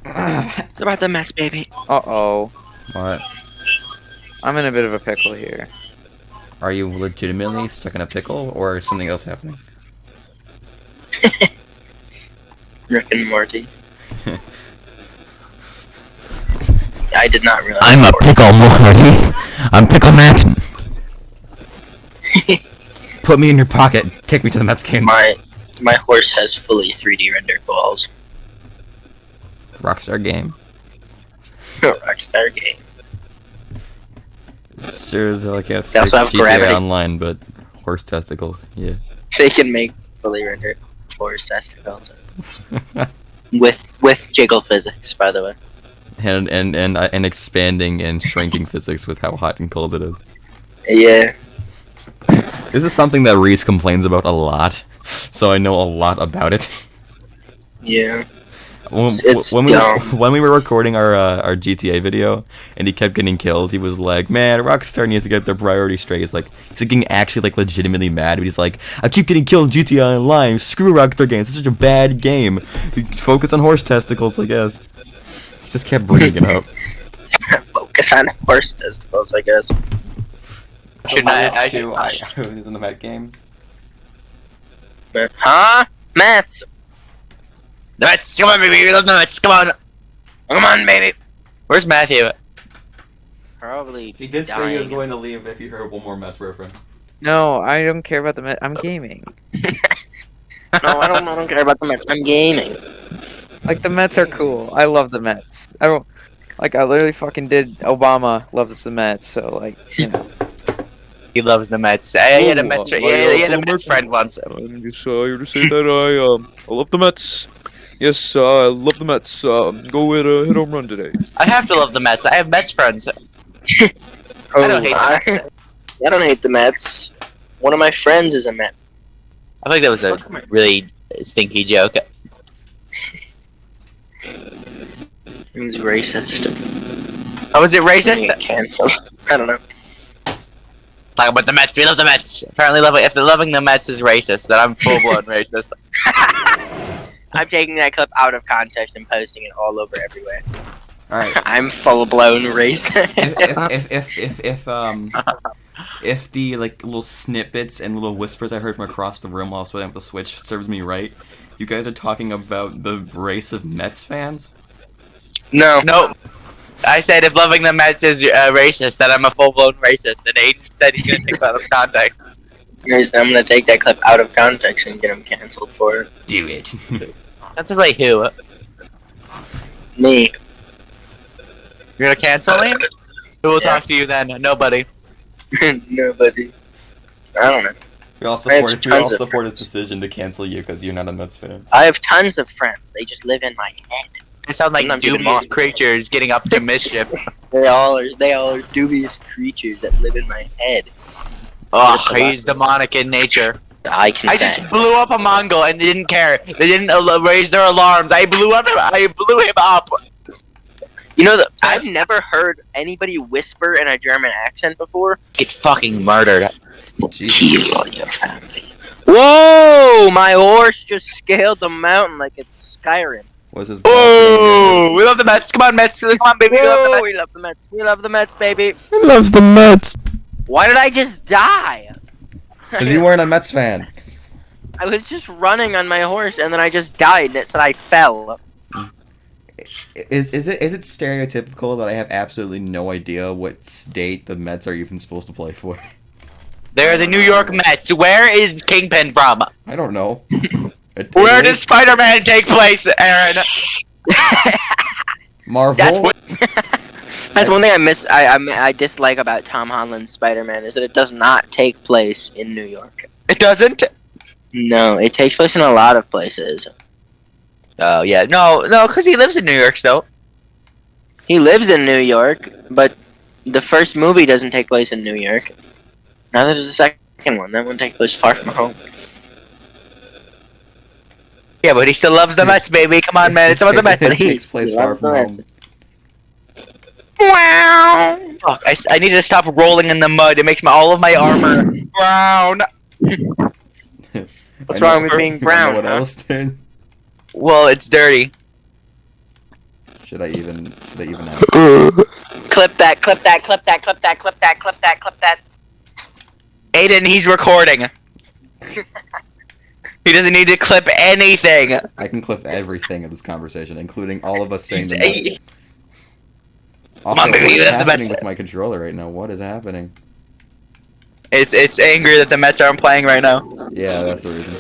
Speaker 2: It's about the Mets, baby.
Speaker 6: Uh oh.
Speaker 5: What?
Speaker 6: I'm in a bit of a pickle here.
Speaker 5: Are you legitimately stuck in a pickle, or is something else happening?
Speaker 2: Rick and Morty. I did not realize.
Speaker 7: I'm a pickle Morty. I'm Pickle Matt.
Speaker 5: Put me in your pocket. Take me to the Mets game.
Speaker 2: My my horse has fully 3D rendered balls.
Speaker 5: Rockstar game.
Speaker 2: Rockstar game.
Speaker 5: Sure as hell I can't
Speaker 2: They
Speaker 5: fix
Speaker 2: also have
Speaker 5: GTA
Speaker 2: gravity.
Speaker 5: Online, but horse testicles. Yeah.
Speaker 2: They can make fully rendered horse testicles with with jiggle physics, by the way.
Speaker 5: And and and uh, and expanding and shrinking physics with how hot and cold it is.
Speaker 2: Yeah.
Speaker 5: This is something that Reese complains about a lot, so I know a lot about it.
Speaker 2: Yeah.
Speaker 5: When, when we
Speaker 2: dumb.
Speaker 5: when we were recording our uh, our GTA video and he kept getting killed, he was like, "Man, Rockstar needs to get their priorities straight." He's like, he's getting actually like legitimately mad. But he's like, "I keep getting killed in GTA Online. Screw Rockstar games. It's such a bad game. Focus on horse testicles, I guess." He just kept bringing it up.
Speaker 2: Focus on horse testicles, I guess.
Speaker 1: Should I- I should-
Speaker 5: I Who's in the Met game?
Speaker 2: Huh? Mets.
Speaker 1: Nuts, come on, baby, we love nuts. Come on.
Speaker 2: Come on, baby.
Speaker 1: Where's Matthew?
Speaker 2: Probably.
Speaker 5: He did say he was going to leave if you heard one more Mets reference.
Speaker 6: No, I don't care about the Met. I'm gaming.
Speaker 2: No, I don't. I don't care about the Mets. I'm gaming.
Speaker 6: Like the Mets are cool. I love the Mets. I don't like. I literally fucking did. Obama loves the Mets, so like. You know.
Speaker 1: He loves the Mets. I had a Mets,
Speaker 6: uh,
Speaker 1: yeah,
Speaker 6: my,
Speaker 1: he had
Speaker 6: uh,
Speaker 1: a Mets friend once.
Speaker 6: I'm just uh, here to say that I um I love the Mets. Yes, uh, I love the Mets. Uh, go hit a hit home run today.
Speaker 1: I have to love the Mets. I have Mets friends. I don't hate the Mets.
Speaker 2: I don't hate the Mets. One of my friends is a Met.
Speaker 1: I think that was a really stinky joke.
Speaker 2: He's racist.
Speaker 1: Oh, was it racist?
Speaker 2: get canceled. I don't know.
Speaker 1: Talk about the Mets. We love the Mets. Apparently, loving if the loving the Mets is racist, then I'm full blown racist.
Speaker 2: I'm taking that clip out of context and posting it all over everywhere.
Speaker 5: All right.
Speaker 2: I'm full blown racist.
Speaker 5: if, if, if, if, if, um, if the like little snippets and little whispers I heard from across the room while I was putting up the switch serves me right, you guys are talking about the race of Mets fans.
Speaker 2: No.
Speaker 1: no, I said if loving the Mets is uh, racist, then I'm a full blown racist. And Aiden said he's gonna take that out of context.
Speaker 2: Guys, I'm gonna take that clip out of context and get him canceled for it.
Speaker 5: Do it.
Speaker 1: That's like who?
Speaker 2: Me.
Speaker 1: You're gonna cancel him? Who will talk to you then? Nobody.
Speaker 2: Nobody. I don't know.
Speaker 5: we all support. We all support his decision to cancel you because you're not a Mets fan.
Speaker 2: I have tons of friends. They just live in my head.
Speaker 1: They sound like
Speaker 2: Sometimes even
Speaker 1: dubious creatures getting up to mischief.
Speaker 2: They all are. They all are dubious creatures that live in my head.
Speaker 1: Oh, he's demonic in nature.
Speaker 2: I can
Speaker 1: I just blew up a Mongol and they didn't care. They didn't raise their alarms. I blew up. I blew him up.
Speaker 2: You know that I've never heard anybody whisper in a German accent before.
Speaker 1: Get fucking murdered.
Speaker 2: Kill all your family. Whoa! My horse just scaled the mountain like it's Skyrim.
Speaker 5: Was his
Speaker 1: Oh, we love the Mets. Come on, Mets. Come on, baby. We love the
Speaker 2: Whoa,
Speaker 1: Mets.
Speaker 2: we love the Mets. We love the Mets, baby.
Speaker 7: He loves the Mets.
Speaker 2: Why did I just die?
Speaker 5: Because you weren't a Mets fan.
Speaker 2: I was just running on my horse and then I just died and it said I fell.
Speaker 5: Is is it is it stereotypical that I have absolutely no idea what state the Mets are even supposed to play for?
Speaker 1: They're the New York Mets. Where is Kingpin from?
Speaker 5: I don't know. It-
Speaker 1: Where does Spider-Man take place, Aaron?
Speaker 5: Marvel?
Speaker 2: That's one thing I miss. I, I I dislike about Tom Holland's Spider-Man is that it does not take place in New York.
Speaker 1: It doesn't.
Speaker 2: No, it takes place in a lot of places.
Speaker 1: Oh yeah, no, no, because he lives in New York still.
Speaker 2: He lives in New York, but the first movie doesn't take place in New York. Neither does the second one. That one takes place far from home.
Speaker 1: Yeah, but he still loves the Mets, baby. Come on, man. It's about the Mets.
Speaker 5: it takes place
Speaker 2: He
Speaker 5: far
Speaker 2: loves
Speaker 5: from
Speaker 2: the
Speaker 5: home.
Speaker 2: Wow.
Speaker 1: Fuck, I, I need to stop rolling in the mud. It makes my, all of my armor brown.
Speaker 2: What's wrong with being brown,
Speaker 5: What
Speaker 2: huh?
Speaker 5: else did?
Speaker 1: Well, it's dirty.
Speaker 5: Should I even should I even ask?
Speaker 2: Clip that, clip that, clip that, clip that, clip that, clip that, clip that.
Speaker 1: Aiden, he's recording. He doesn't need to clip anything.
Speaker 5: I can clip everything of this conversation, including all of us saying
Speaker 1: He's,
Speaker 5: the Mets.
Speaker 1: he-
Speaker 5: Also,
Speaker 1: on, baby,
Speaker 5: what
Speaker 1: you the
Speaker 5: happening with my controller right now? What is happening?
Speaker 1: it's it's angry that the Mets aren't playing right now.
Speaker 5: Yeah, that's the reason.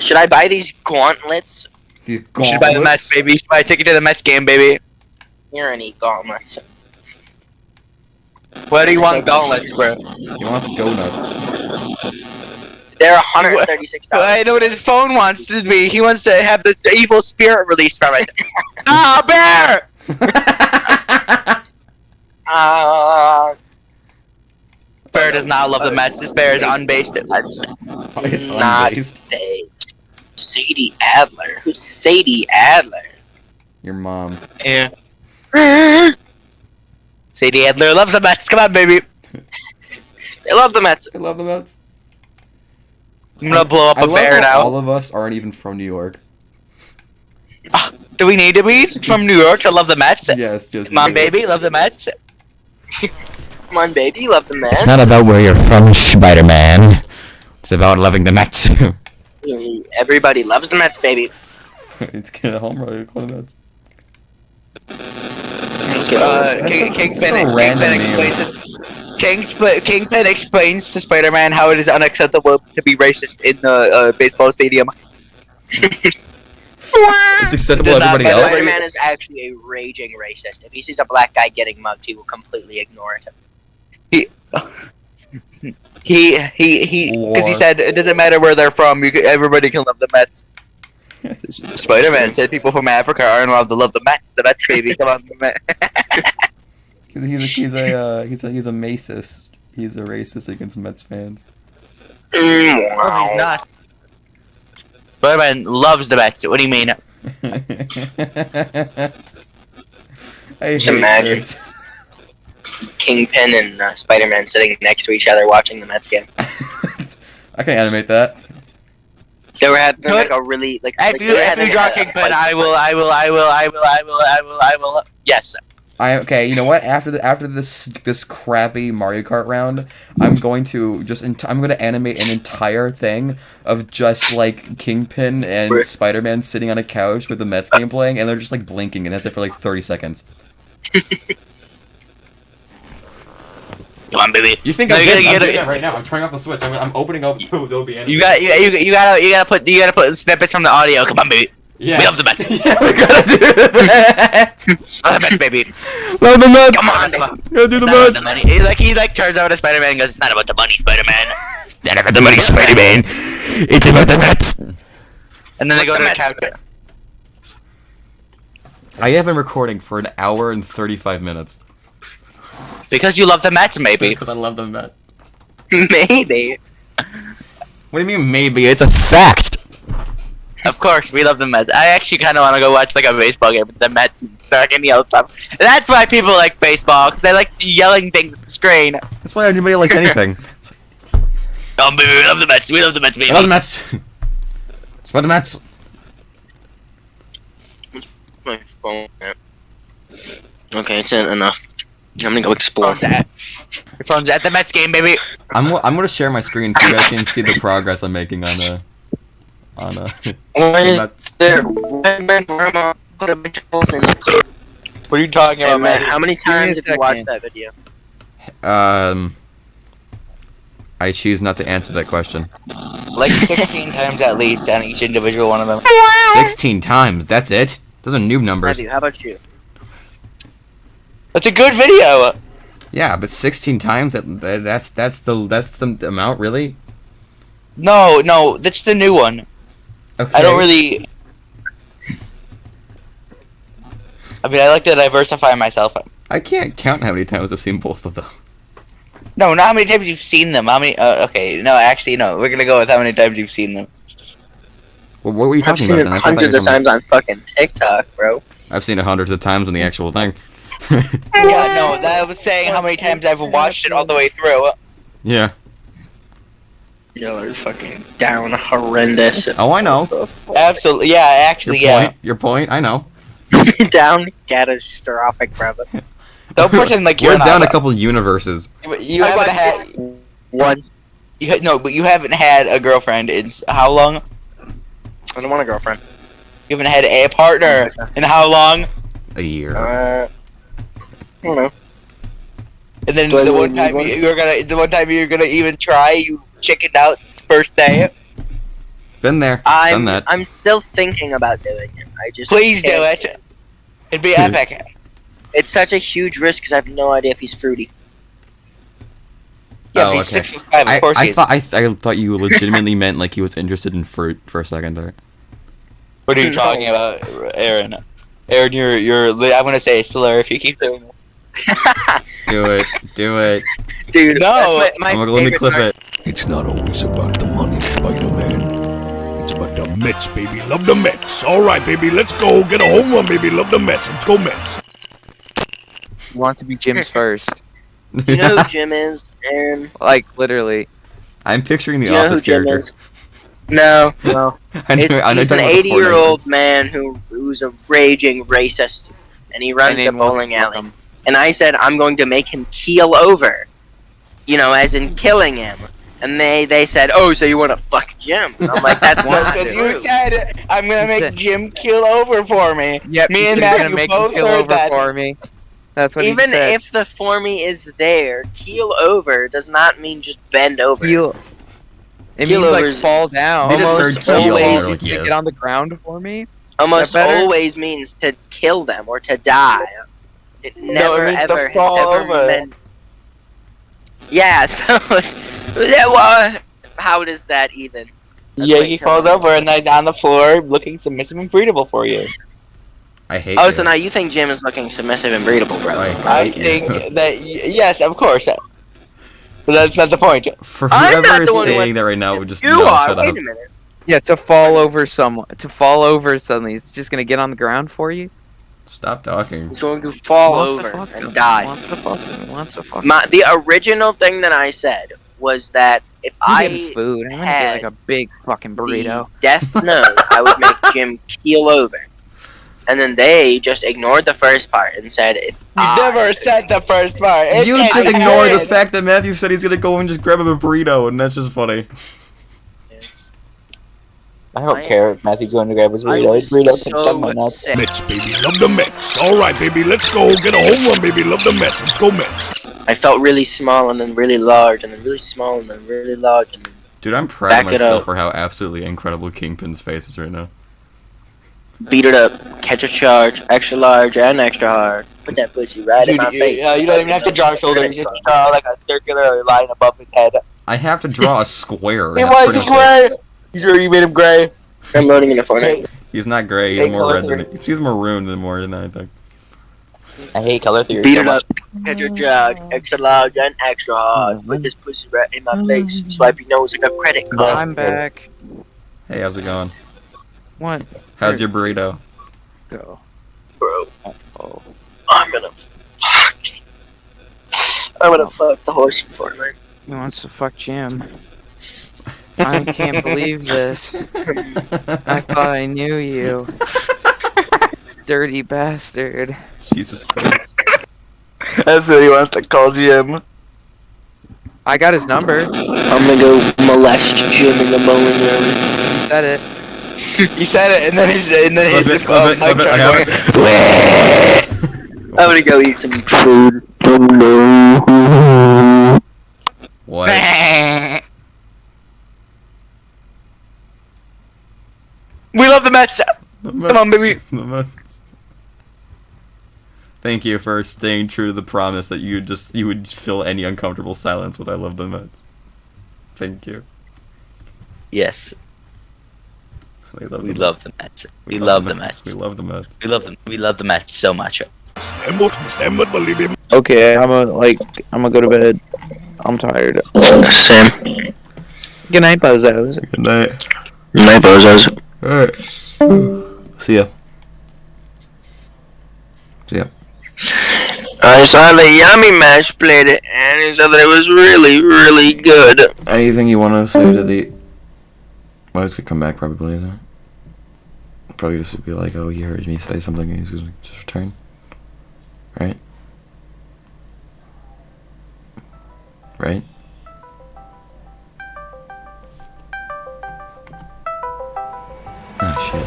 Speaker 2: Should I buy these gauntlets?
Speaker 5: The
Speaker 1: You should buy the Mets, baby. You should buy a ticket to the Mets game, baby.
Speaker 2: Here any gauntlets.
Speaker 1: What do you want gauntlets, bro?
Speaker 5: You want to go nuts?
Speaker 2: They're $136.
Speaker 1: I know what his phone wants to be. He wants to have the evil spirit released from it. ah, bear!
Speaker 2: Uh,
Speaker 1: Bear does not love the Mets. This bear is unbased.
Speaker 5: it's
Speaker 2: Not-
Speaker 5: unbased.
Speaker 2: they- Sadie Adler. Who's Sadie Adler?
Speaker 5: Your mom.
Speaker 1: Yeah. Sadie Adler loves the Mets. Come on, baby.
Speaker 2: They love the Mets.
Speaker 5: I love the Mets.
Speaker 1: I'm gonna blow up
Speaker 5: I
Speaker 1: a
Speaker 5: love
Speaker 1: bear now.
Speaker 5: all of us aren't even from New York.
Speaker 1: Do we need to be from New York to love the Mets?
Speaker 5: Yes, yes.
Speaker 1: Come on, baby. Love the Mets.
Speaker 2: Come on, baby. Love the Mets.
Speaker 7: It's not about where you're from, Spider-Man. It's about loving the Mets.
Speaker 2: Everybody loves the Mets, baby.
Speaker 5: it's get a home run. Call the Mets.
Speaker 1: Uh,
Speaker 5: That's
Speaker 1: King,
Speaker 5: a-
Speaker 1: Kingpin,
Speaker 5: that's a random
Speaker 1: Kingpin
Speaker 5: name.
Speaker 1: explains to King, Kingpin explains to Spider-Man how it is unacceptable to be racist in the uh, baseball stadium.
Speaker 5: It's acceptable
Speaker 1: Does
Speaker 5: to everybody else.
Speaker 2: Spider-Man is actually a raging racist. If he sees a black guy getting mugged, he will completely ignore it.
Speaker 1: He he he because he
Speaker 5: Lord.
Speaker 1: said it doesn't matter where they're from. You, everybody can love the Mets. Spider-Man said people from Africa aren't allowed to love the Mets. The Mets, baby, come on, the Mets.
Speaker 5: He's, he's a he's a uh, he's a he's a macist. He's a racist against Mets fans.
Speaker 2: Mm,
Speaker 1: No, he's not. Spider-Man loves the Mets. What do you mean?
Speaker 5: I
Speaker 2: Just
Speaker 5: hate
Speaker 2: imagine.
Speaker 5: this.
Speaker 2: Kingpin and uh, Spider-Man sitting next to each other watching the Mets game.
Speaker 5: I can animate that.
Speaker 2: They were having
Speaker 1: Good.
Speaker 2: like a really like.
Speaker 1: If
Speaker 2: like,
Speaker 1: you if you draw
Speaker 2: a- a
Speaker 1: Kingpin. I will, I will, I will, I will, I will, I will, I will. Yes.
Speaker 5: I okay. You know what? After the after this this crappy Mario Kart round, I'm going to just ent- I'm going to animate an entire thing of just like Kingpin and Spider Man sitting on a couch with the Mets game playing, and they're just like blinking, and that's it for like 30 seconds.
Speaker 1: Come on, baby.
Speaker 5: You think
Speaker 1: No,
Speaker 5: I'm,
Speaker 1: you
Speaker 5: getting,
Speaker 1: gotta-
Speaker 5: I'm
Speaker 1: you
Speaker 5: doing that right now? I'm turning off the switch. I'm, I'm opening up Adobe Animate.
Speaker 1: You got, you, you, you gotta, you gotta put, you gotta put snippets from the audio. Come on, baby.
Speaker 5: Yeah.
Speaker 1: We love the Mets.
Speaker 5: yeah, we gotta do that.
Speaker 1: Love the Mets, baby.
Speaker 7: Love the Mets.
Speaker 1: Come on, come on.
Speaker 7: Gotta do
Speaker 1: It's
Speaker 7: the Mets.
Speaker 1: the money. He like he like turns over to Spider-Man and goes, "It's not about the money, Spider-Man."
Speaker 7: Not about the money, Spider-Man. It's about the Mets.
Speaker 1: And then they go to
Speaker 2: the
Speaker 1: the couch.
Speaker 5: I have been recording for an hour and 35 minutes.
Speaker 1: Because you love the Mets, maybe.
Speaker 5: Because I love the Mets.
Speaker 2: maybe.
Speaker 5: What do you mean maybe?
Speaker 7: It's a fact.
Speaker 1: Of course, we love the Mets. I actually kind of want to go watch like a baseball game with the Mets and start and yell stuff. That's why people like baseball because they like yelling things at the screen.
Speaker 5: That's why anybody likes anything.
Speaker 1: Oh, baby, we love the Mets. We love the Mets, baby.
Speaker 5: I love the Mets. It's about the Mets.
Speaker 2: My phone. Okay, it's enough. I'm gonna go explore that.
Speaker 1: Your phone's at the Mets game, baby.
Speaker 5: I'm I'm gonna share my screen so you guys can see the progress I'm making on a on a.
Speaker 2: Why there? Why where am put a bunch of holes in the
Speaker 1: What are you talking
Speaker 2: Hey,
Speaker 1: about,
Speaker 2: man,
Speaker 1: man?
Speaker 2: how many times did you watch that video?
Speaker 5: Um, I choose not to answer that question.
Speaker 1: Like 16 times at least on each individual one of them.
Speaker 5: Sixteen times. That's it. Those are noob numbers.
Speaker 2: Matthew, how about you?
Speaker 1: That's a good video.
Speaker 5: Yeah, but sixteen times. That, that that's that's the that's the amount really.
Speaker 1: No, no, that's the new one.
Speaker 5: Okay.
Speaker 1: I don't really. I mean, I like to diversify myself.
Speaker 5: I can't count how many times I've seen both of them.
Speaker 1: No, not how many times you've seen them. How many? Uh, okay, no, actually, no. We're gonna go with how many times you've seen them.
Speaker 5: Well, what were you
Speaker 2: I've
Speaker 5: talking
Speaker 2: seen
Speaker 5: about?
Speaker 2: it
Speaker 5: then? I thought
Speaker 2: hundreds of times on fucking TikTok, bro.
Speaker 5: I've seen it hundreds of times on the actual thing.
Speaker 1: Yeah, no, that was saying how many times I've watched it all the way through.
Speaker 5: yeah.
Speaker 2: Y'all are fucking down horrendous.
Speaker 5: Oh, I know.
Speaker 1: Absolutely, yeah,
Speaker 5: Your
Speaker 1: actually, yeah.
Speaker 5: point. Your point. I know.
Speaker 2: down catastrophic, brother.
Speaker 1: Don't pretend like you're
Speaker 5: We're down a couple universes.
Speaker 1: You
Speaker 2: I
Speaker 1: haven't
Speaker 2: watched
Speaker 1: had.
Speaker 2: it once.
Speaker 1: You, no, but you haven't had a girlfriend in how long?
Speaker 2: I don't want a girlfriend.
Speaker 1: You haven't had a partner in how long?
Speaker 5: A year.
Speaker 2: Uh, I don't know.
Speaker 1: And then
Speaker 2: Do
Speaker 1: the
Speaker 2: really
Speaker 1: one time
Speaker 2: one?
Speaker 1: you- you're gonna, the one time you're gonna even try, you chickened out first day.
Speaker 5: Been there. Done
Speaker 2: I'm
Speaker 5: that.
Speaker 2: I'm still thinking about doing it. I just
Speaker 1: Please do
Speaker 2: can't.
Speaker 1: it. It'd be epic.
Speaker 2: It's such a huge risk because I have no idea if he's fruity.
Speaker 1: Yeah,
Speaker 5: Oh,
Speaker 1: he's
Speaker 5: okay.
Speaker 1: six foot five. Of
Speaker 5: I,
Speaker 1: course
Speaker 5: I
Speaker 1: he is.
Speaker 5: thought I, th- I thought you legitimately meant like he was interested in fruit for a second there.
Speaker 1: What are you
Speaker 2: No.
Speaker 1: talking about, Aaron? Aaron, you're you're. I'm gonna say a slur if you keep doing this.
Speaker 5: Do it. Do it.
Speaker 2: Dude,
Speaker 1: No.
Speaker 2: my, my
Speaker 5: let me clip
Speaker 2: part.
Speaker 5: it.
Speaker 7: It's not always about the money, Spider-Man. It's about the Mets, baby. Love the Mets. All right, baby. Let's go. Get a home run, baby. Love the Mets. Let's go, Mets.
Speaker 6: You want to be Jim's first.
Speaker 2: You know who Jim is, Aaron?
Speaker 6: Like literally.
Speaker 5: I'm picturing the
Speaker 2: Do you know who
Speaker 5: office
Speaker 2: Jim
Speaker 5: character.
Speaker 2: is? No, no.
Speaker 5: I know,
Speaker 2: It's,
Speaker 5: I know
Speaker 2: he's
Speaker 5: you're
Speaker 2: an
Speaker 5: talking about the
Speaker 2: 80 year old man who who's a raging racist, and he runs
Speaker 6: And
Speaker 2: the bowling alley.
Speaker 6: fuck him.
Speaker 2: And I said I'm going to make him keel over, you know, as in killing him. And they they said, oh, so you want to fuck Jim? And I'm like, that's
Speaker 1: Well,
Speaker 2: not
Speaker 1: because you said I'm gonna make
Speaker 6: said-
Speaker 1: Jim kill over for me.
Speaker 6: Yep.
Speaker 1: Me and
Speaker 6: said he's
Speaker 1: Matthew
Speaker 6: gonna make
Speaker 1: both
Speaker 6: him kill over
Speaker 1: that.
Speaker 6: for me. That's what
Speaker 2: Even
Speaker 6: he said.
Speaker 2: if the for me is there, keel over does not mean just bend over.
Speaker 6: Keel- It
Speaker 2: Keel
Speaker 6: means like fall down.
Speaker 5: They just
Speaker 2: Almost
Speaker 5: heard keel,
Speaker 2: always
Speaker 5: and like,
Speaker 6: gonna
Speaker 5: yes.
Speaker 6: get on the ground for me.
Speaker 2: Almost always means to kill them or to die. It never
Speaker 1: means to
Speaker 2: ever
Speaker 1: fall
Speaker 2: ever
Speaker 1: over.
Speaker 2: meant. Yeah, so it's- yeah, well, how does that even? That's
Speaker 1: yeah, he falls
Speaker 2: me.
Speaker 1: over and then on the floor, looking submissive and breedable for you.
Speaker 5: I hate
Speaker 2: Oh,
Speaker 5: you.
Speaker 2: so now you think Jim is looking submissive and breedable, bro?
Speaker 5: I,
Speaker 1: I think that yes, of course. But that's not the point.
Speaker 5: For whoever is saying that right now, would just
Speaker 2: You
Speaker 5: no,
Speaker 2: are.
Speaker 5: shut
Speaker 2: Wait
Speaker 5: up.
Speaker 2: a minute.
Speaker 6: Yeah, to fall over someone. To fall over suddenly. He's just gonna get on the ground for you.
Speaker 5: Stop talking.
Speaker 2: He's going to fall
Speaker 6: Wants
Speaker 2: over
Speaker 6: fuck
Speaker 2: and
Speaker 6: him.
Speaker 2: die.
Speaker 6: Wants to fuck him. Wants to fuck him.
Speaker 2: My, the original thing that I said was that if
Speaker 6: I'm
Speaker 2: I
Speaker 6: food. I'm gonna
Speaker 2: had
Speaker 6: get like a big fucking burrito.
Speaker 2: death note, I would make Jim keel over. And then they just ignored the first part and said, if
Speaker 1: You never said the first part. It
Speaker 5: You just
Speaker 1: be
Speaker 5: ignore the fact that Matthew said he's gonna go and just grab him a burrito, and that's just funny.
Speaker 1: I don't
Speaker 2: I-
Speaker 1: care if Matthew's going to grab his
Speaker 2: I
Speaker 1: burrito.
Speaker 2: was
Speaker 1: His burrito can suck my
Speaker 2: so sick.
Speaker 7: Mets, baby. Love the Mets. All right, baby. Let's go. Get a home run, baby. Love the Mets. Let's go, Mets.
Speaker 2: I felt really small and then really large and then really small and then really large and
Speaker 5: Dude, I'm proud of myself for how absolutely incredible Kingpin's face is right now.
Speaker 2: beat it up, catch a charge, extra large and extra hard. Put that pussy right in
Speaker 1: Dude,
Speaker 2: my
Speaker 1: you,
Speaker 2: face.
Speaker 1: uh, you don't even have to draw shoulders. You just draw like a circular line above his head.
Speaker 5: I have to draw a square.
Speaker 1: He
Speaker 5: and that's
Speaker 1: was
Speaker 5: pretty much it.
Speaker 1: gray. You sure you made him gray?
Speaker 2: I'm loading into Fortnite.
Speaker 1: Hey,
Speaker 5: He's not gray. He's more
Speaker 1: color
Speaker 5: red than
Speaker 1: theory.
Speaker 5: he's maroon than more than that. I think.
Speaker 1: I hate color theory.
Speaker 2: Beat
Speaker 1: so
Speaker 2: it up, catch a charge, extra large and extra hard. Mm-hmm. Put this pussy right in my face. Swipe your nose like a credit oh, card.
Speaker 6: I'm back.
Speaker 5: Hey, how's it going?
Speaker 6: What?
Speaker 5: How's your burrito?
Speaker 6: Go.
Speaker 2: Bro,
Speaker 6: Oh.
Speaker 2: I'm gonna fuck. I'm gonna fuck the horse in Fortnite.
Speaker 6: He wants to fuck Jim. I can't believe this. I thought I knew you. dirty bastard.
Speaker 5: Jesus Christ.
Speaker 1: That's what he wants to call Jim.
Speaker 6: I got his number.
Speaker 2: I'm gonna go molest Jim in the bowling room.
Speaker 6: He said it.
Speaker 1: He said it, and then his and then his
Speaker 5: Clip it,
Speaker 1: uh,
Speaker 5: clip it,
Speaker 1: mic
Speaker 5: it, I
Speaker 1: going.
Speaker 2: I'm gonna go eat some food.
Speaker 5: What?
Speaker 1: we love the Mets.
Speaker 5: Come
Speaker 1: on, baby. The Mets.
Speaker 5: Thank you for staying true to the promise that you just you would fill any uncomfortable silence with "I love the Mets." Thank you.
Speaker 1: Yes,
Speaker 5: We love.
Speaker 1: we
Speaker 5: the
Speaker 1: love the Mets. We love the Mets.
Speaker 5: We love the Mets.
Speaker 1: We love them. We love the Mets so much.
Speaker 6: Okay, I'm gonna like I'm gonna go to bed. I'm tired.
Speaker 2: Same.
Speaker 6: Good night, bozos.
Speaker 5: Good night.
Speaker 2: Good Night, bozos.
Speaker 5: All right. See ya. See ya.
Speaker 2: I saw the Yummy Mash played it, and he said that it was really, really good.
Speaker 5: Anything you want to say to the? Well, he's gonna come back probably, isn't it? Probably just be like, oh, he heard me say something, and he's gonna just return. Right. Right. Ah shit.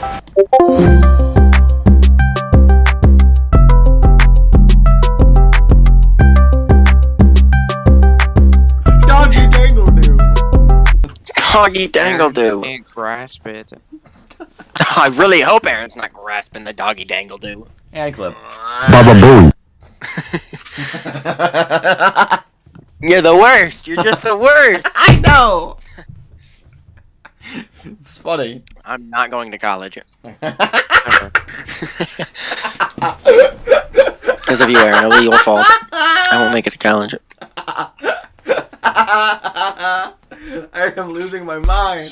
Speaker 5: Doggy dangle do.
Speaker 2: Doggy dangle do.
Speaker 6: Can't grasp it.
Speaker 2: I really hope Aaron's not grasping the doggy dangle do.
Speaker 5: And clip. Baba boo.
Speaker 2: You're the worst. You're just the worst.
Speaker 5: I know. it's funny.
Speaker 2: I'm not going to college. Because of you, Aaron. It'll be your fault. I won't make it to college.
Speaker 5: I am losing my mind.